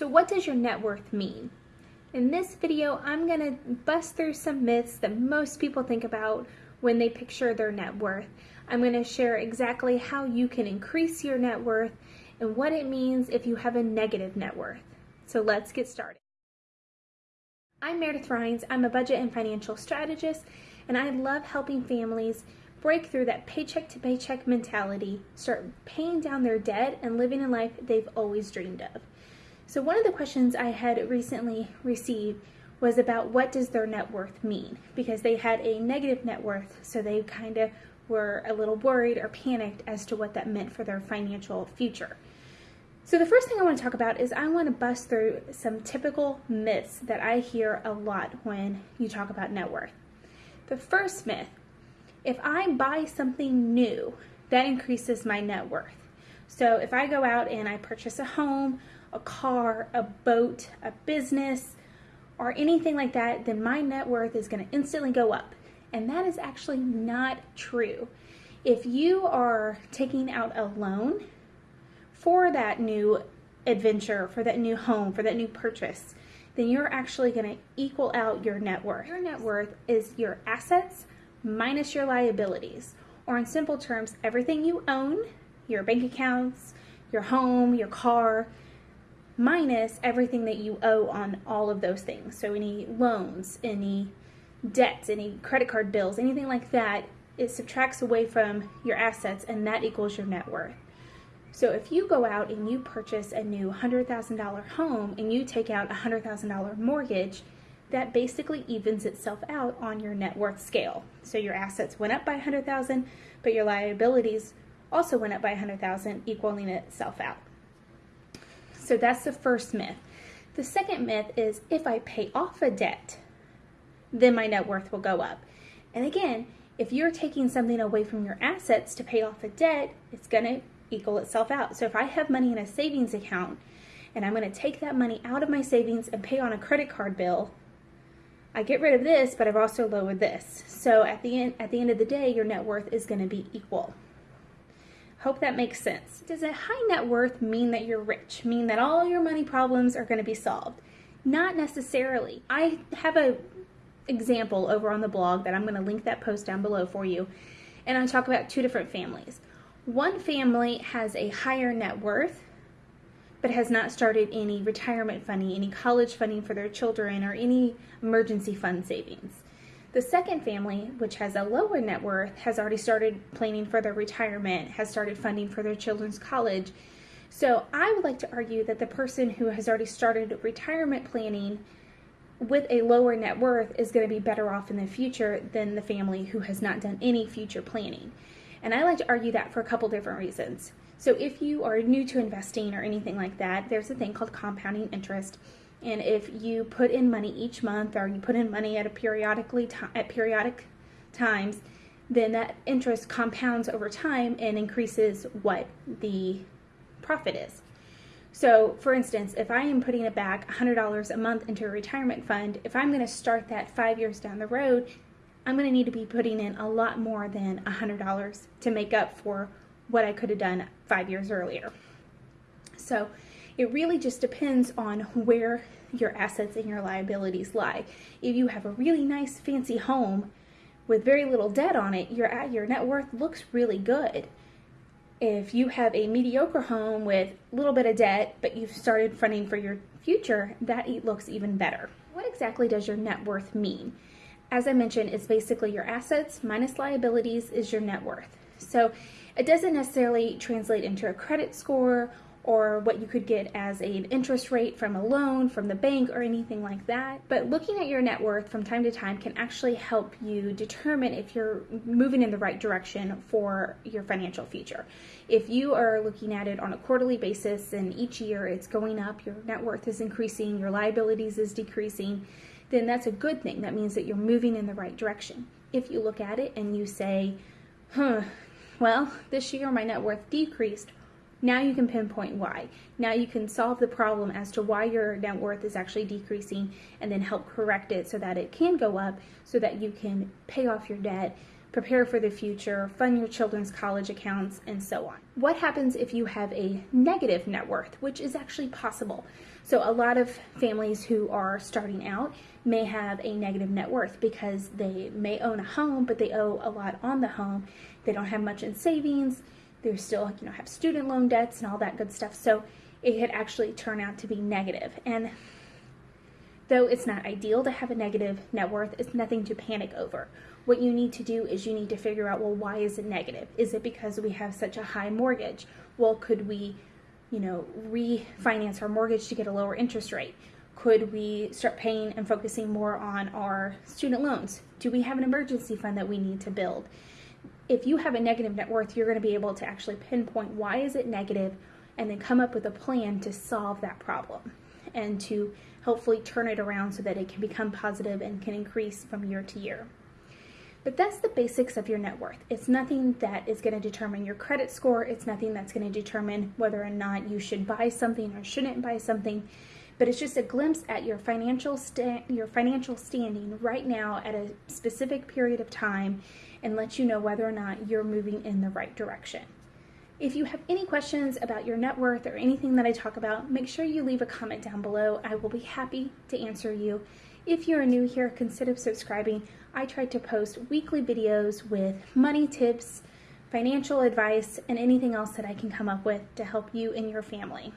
So what does your net worth mean? In this video, I'm gonna bust through some myths that most people think about when they picture their net worth. I'm gonna share exactly how you can increase your net worth and what it means if you have a negative net worth. So let's get started. I'm Meredith Rhines. I'm a budget and financial strategist, and I love helping families break through that paycheck to paycheck mentality, start paying down their debt, and living a life they've always dreamed of. So one of the questions I had recently received was about what does their net worth mean? Because they had a negative net worth, so they kind of were a little worried or panicked as to what that meant for their financial future. So the first thing I want to talk about is I want to bust through some typical myths that I hear a lot when you talk about net worth. The first myth, if I buy something new, that increases my net worth. So if I go out and I purchase a home a car, a boat, a business, or anything like that, then my net worth is going to instantly go up. And that is actually not true. If you are taking out a loan for that new adventure, for that new home, for that new purchase, then you're actually going to equal out your net worth. Your net worth is your assets minus your liabilities, or in simple terms, everything you own, your bank accounts, your home, your car, minus everything that you owe on all of those things. So any loans, any debts, any credit card bills, anything like that, it subtracts away from your assets and that equals your net worth. So if you go out and you purchase a new $100,000 home and you take out a $100,000 mortgage, that basically evens itself out on your net worth scale. So your assets went up by 100,000, but your liabilities also went up by 100,000, equaling itself out. So that's the first myth. The second myth is if I pay off a debt, then my net worth will go up. And again, if you're taking something away from your assets to pay off a debt, it's going to equal itself out. So if I have money in a savings account and I'm going to take that money out of my savings and pay on a credit card bill, I get rid of this, but I've also lowered this. So at the end at the end of the day, your net worth is going to be equal. Hope that makes sense. Does a high net worth mean that you're rich? Mean that all your money problems are going to be solved? Not necessarily. I have a example over on the blog that I'm going to link that post down below for you. And I talk about two different families. One family has a higher net worth but has not started any retirement funding, any college funding for their children, or any emergency fund savings. The second family, which has a lower net worth, has already started planning for their retirement, has started funding for their children's college. So I would like to argue that the person who has already started retirement planning with a lower net worth is going to be better off in the future than the family who has not done any future planning. And I like to argue that for a couple different reasons. So if you are new to investing or anything like that, there's a thing called compounding interest and if you put in money each month or you put in money at a periodically at periodic times, then that interest compounds over time and increases what the profit is. So, for instance, if I am putting it back $100 a month into a retirement fund, if I'm going to start that five years down the road, I'm going to need to be putting in a lot more than $100 to make up for what I could have done five years earlier. So, it really just depends on where your assets and your liabilities lie. If you have a really nice fancy home with very little debt on it, your your net worth looks really good. If you have a mediocre home with a little bit of debt, but you've started funding for your future, that it looks even better. What exactly does your net worth mean? As I mentioned, it's basically your assets minus liabilities is your net worth. So it doesn't necessarily translate into a credit score or what you could get as an interest rate from a loan from the bank or anything like that. But looking at your net worth from time to time can actually help you determine if you're moving in the right direction for your financial future. If you are looking at it on a quarterly basis and each year it's going up, your net worth is increasing, your liabilities is decreasing, then that's a good thing. That means that you're moving in the right direction. If you look at it and you say, huh, well, this year my net worth decreased, now you can pinpoint why. Now you can solve the problem as to why your net worth is actually decreasing and then help correct it so that it can go up so that you can pay off your debt, prepare for the future, fund your children's college accounts, and so on. What happens if you have a negative net worth, which is actually possible? So, a lot of families who are starting out may have a negative net worth because they may own a home, but they owe a lot on the home. They don't have much in savings. They still, you know, have student loan debts and all that good stuff. So, it could actually turn out to be negative. And though it's not ideal to have a negative net worth, it's nothing to panic over. What you need to do is you need to figure out well why is it negative? Is it because we have such a high mortgage? Well could we you know refinance our mortgage to get a lower interest rate? Could we start paying and focusing more on our student loans? Do we have an emergency fund that we need to build if you have a negative net worth you're going to be able to actually pinpoint why is it negative and then come up with a plan to solve that problem and to hopefully turn it around so that it can become positive and can increase from year to year. But that's the basics of your net worth. It's nothing that is going to determine your credit score. It's nothing that's going to determine whether or not you should buy something or shouldn't buy something. But it's just a glimpse at your financial your financial standing right now at a specific period of time and let you know whether or not you're moving in the right direction. If you have any questions about your net worth or anything that I talk about, make sure you leave a comment down below. I will be happy to answer you. If you're new here, consider subscribing. I try to post weekly videos with money tips, financial advice, and anything else that I can come up with to help you and your family.